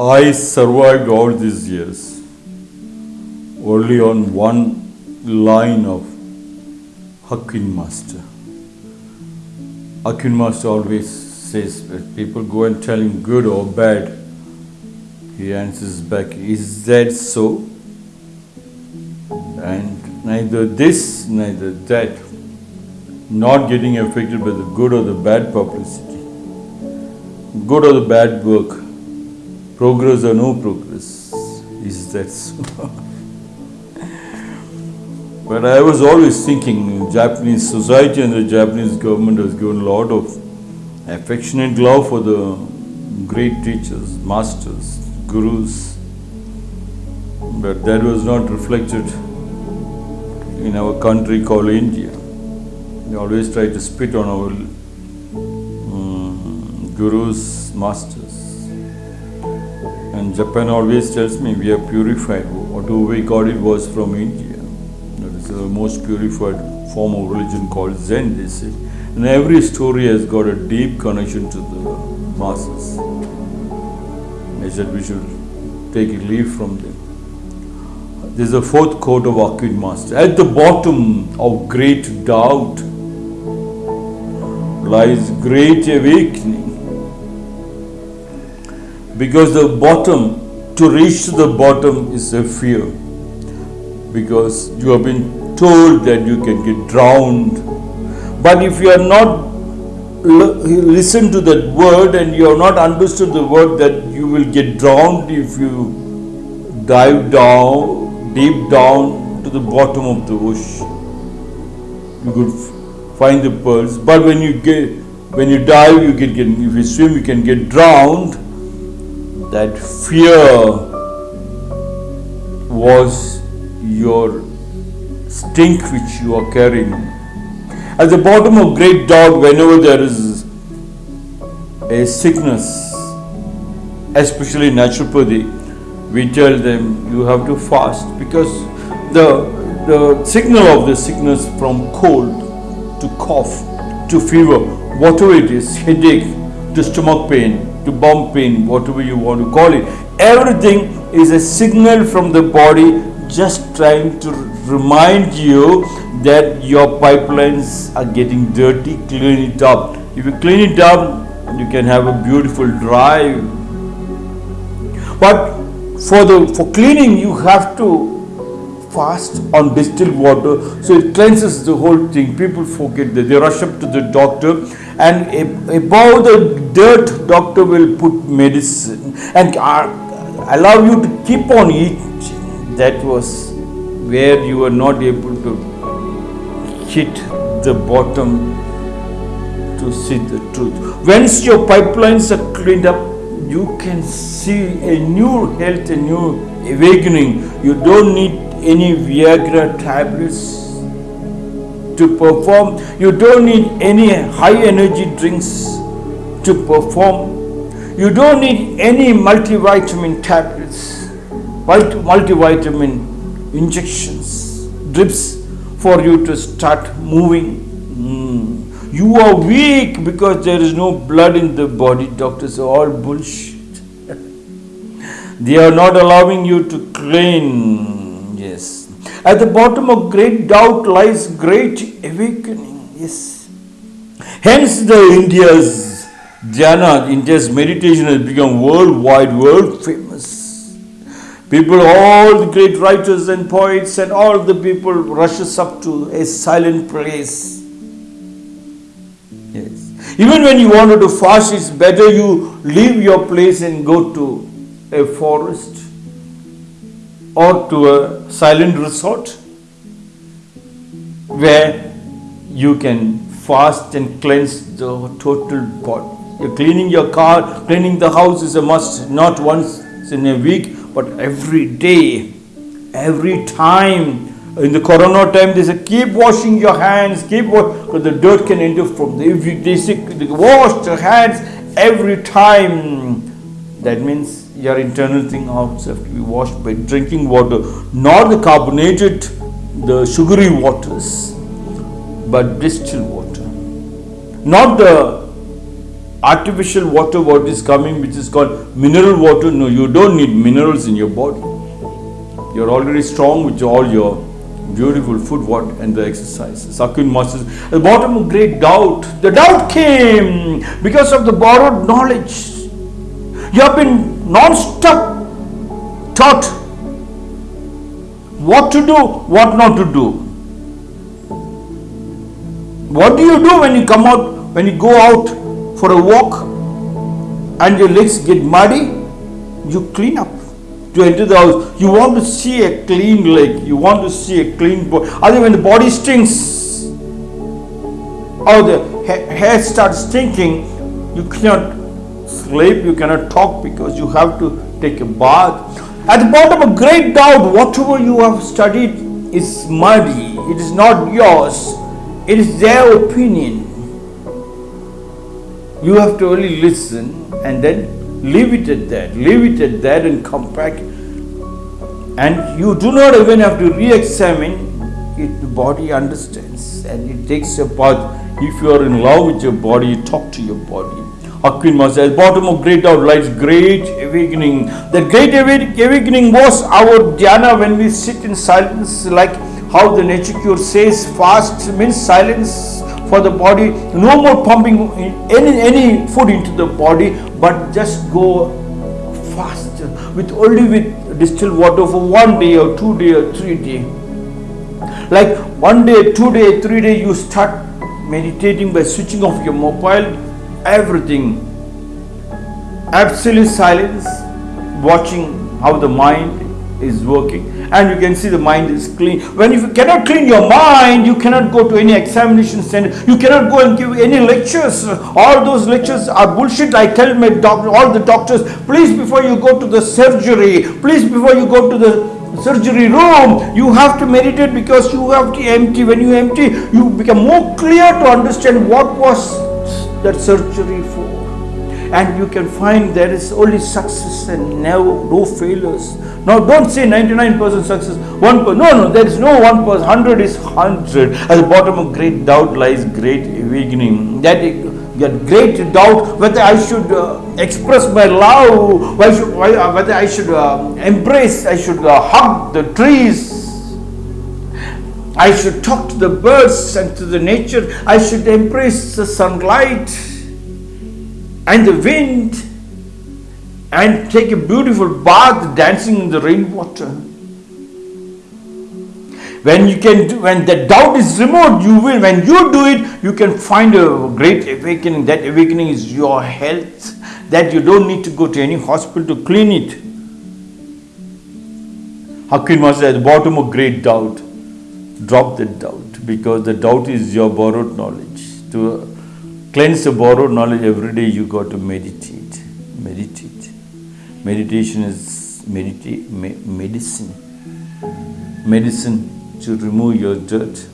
I survived all these years only on one line of Hakuin Master. Hakuin Master always says, people go and tell him good or bad, he answers back, Is that so? And neither this, neither that, not getting affected by the good or the bad publicity, good or the bad work, progress or no progress. Is that so? but I was always thinking Japanese society and the Japanese government has given a lot of affectionate love for the great teachers, masters, gurus. But that was not reflected in our country called India. They always try to spit on our um, gurus, masters. And Japan always tells me we are purified. Whatever we got it was from India. That is the most purified form of religion called Zen, they say. And every story has got a deep connection to the masses. They said we should take a leaf from them. There's a fourth quote of Hakuin Master. At the bottom of great doubt lies great awakening. Because the bottom, to reach to the bottom is a fear. Because you have been told that you can get drowned. But if you are not listen to that word and you have not understood the word that you will get drowned if you dive down, deep down to the bottom of the ocean. You could find the pearls. But when you get when you dive, you can get if you swim, you can get drowned. That fear was your stink which you are carrying. At the bottom of great doubt, whenever there is a sickness, especially naturopathy, we tell them you have to fast because the the signal of the sickness from cold to cough to fever, whatever it is, headache to stomach pain to bum pain, whatever you want to call it, everything is a signal from the body just trying to remind you that your pipelines are getting dirty, clean it up. If you clean it up, you can have a beautiful drive. But for the for cleaning, you have to fast on distilled water, so it cleanses the whole thing. People forget that they rush up to the doctor, and above the dirt, doctor will put medicine and uh, allow you to keep on eating. That was where you were not able to hit the bottom to see the truth. Once your pipelines are cleaned up, you can see a new health, a new awakening. You don't need any Viagra tablets to perform. You don't need any high energy drinks to perform. You don't need any multivitamin tablets, multivitamin injections, drips for you to start moving. Mm. You are weak because there is no blood in the body. Doctors are all bullshit. they are not allowing you to clean. Yes. At the bottom of great doubt lies great awakening. Yes. Hence the India's jhana, India's meditation has become worldwide, world famous. People, all the great writers and poets and all the people rushes up to a silent place. Yes. Even when you wanted to fast, it's better you leave your place and go to a forest or to a silent resort where you can fast and cleanse the total body. You're cleaning your car, cleaning the house is a must, not once in a week, but every day, every time. In the corona time, they say keep washing your hands, keep because the dirt can enter from the. If you, they say wash your hands every time, that means your internal thing also have to be washed by drinking water, not the carbonated, the sugary waters, but distilled water, not the artificial water what is coming which is called mineral water. No you don't need minerals in your body. You're already strong with all your beautiful food what and the exercises. Hakuin Masters at the bottom of great doubt. The doubt came because of the borrowed knowledge. You have been non-stop taught what to do what not to do what do you do when you come out when you go out for a walk and your legs get muddy you clean up to enter the house. You want to see a clean leg. You want to see a clean body. Other when the body stinks or the ha- hair starts stinking, you cannot sleep, you cannot talk because you have to take a bath. At the bottom a great doubt, whatever you have studied is muddy. It is not yours. It is their opinion. You have to only listen and then leave it at that, leave it at that and come back. And you do not even have to re-examine it, the body understands and it takes a path. If you are in love with your body, talk to your body. Hakuin says, bottom of great doubt lies great awakening. That great awakening was our dhyana when we sit in silence, like how the nature cure says, fast means silence for the body. No more pumping any any food into the body but just go fast with only with distilled water for one day or two day or three day. Like one day two day three day you start meditating by switching off your mobile everything absolute silence watching how the mind is working. And you can see the mind is clean. When you cannot clean your mind you cannot go to any examination center. You cannot go and give any lectures. All those lectures are bullshit. I tell my doctor all the doctors please before you go to the surgery please before you go to the surgery room you have to meditate because you have to empty. When you empty you become more clear to understand what was that surgery for and you can find there is only success and no, no failures. Now don't say 99% success, one per, no, no, there is no one person, 100 is 100. At the bottom of great doubt lies great awakening. That get great doubt whether I should uh, express my love, why should, why, uh, whether I should uh, embrace, I should uh, hug the trees. I should talk to the birds and to the nature. I should embrace the sunlight and the wind and take a beautiful bath dancing in the rainwater. When you can do, when the doubt is removed, you will, when you do it, you can find a great awakening. That awakening is your health, that you don't need to go to any hospital to clean it. Hakuin was at the bottom of great doubt. Drop that doubt because the doubt is your borrowed knowledge. To cleanse the borrowed knowledge every day you got to meditate meditate. Meditation is medita- me- medicine. Medicine to remove your dirt